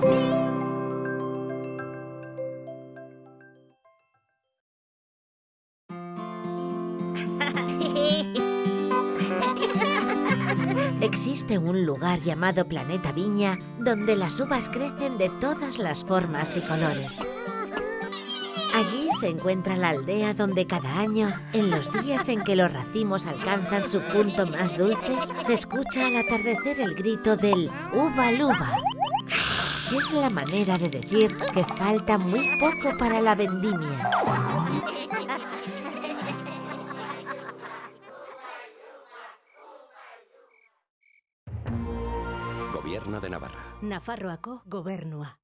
Existe un lugar llamado Planeta Viña donde las uvas crecen de todas las formas y colores. Allí se encuentra la aldea donde cada año, en los días en que los racimos alcanzan su punto más dulce, se escucha al atardecer el grito del uva luba. Es la manera de decir que falta muy poco para la vendimia. Gobierno de Navarra. Nafarroako gobernua.